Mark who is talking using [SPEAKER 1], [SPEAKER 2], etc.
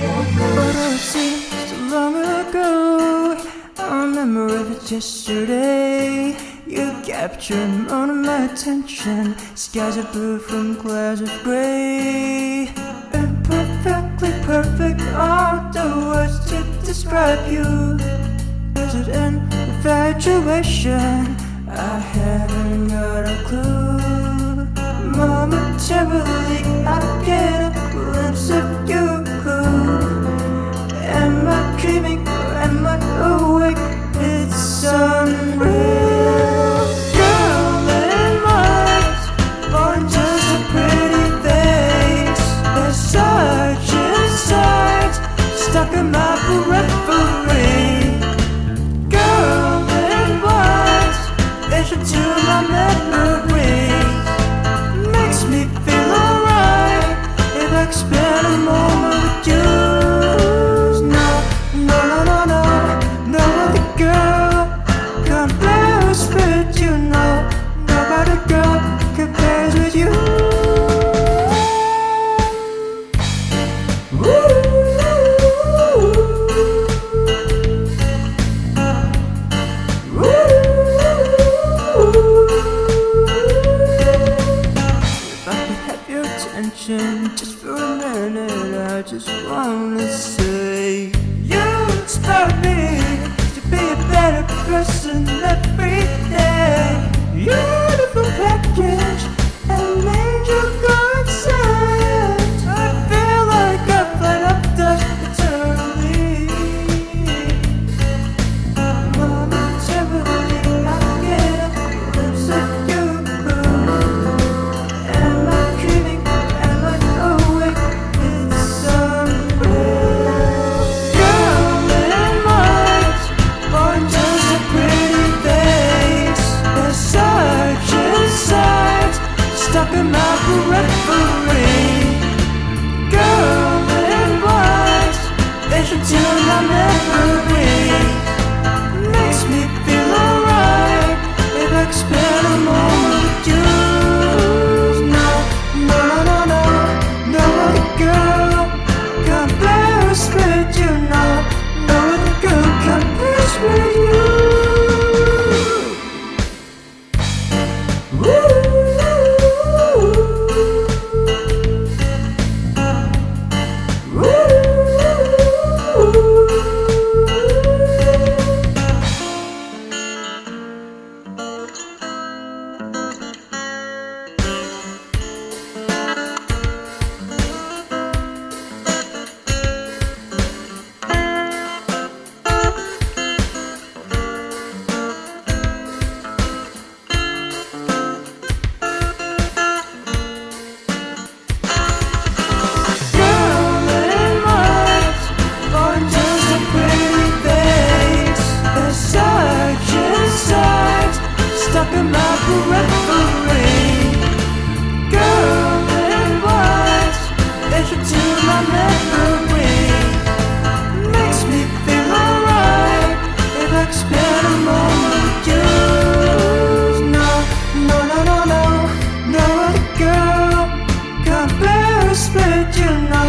[SPEAKER 1] But it seems so long ago I remember it yesterday You captured all of my attention Skies are blue from clouds of gray And perfectly perfect are the words to describe you Was it an infatuation? I haven't got a clue I just wanna say You inspire me to be a better person every day. referee. Girl in white They should tune my memory Split your know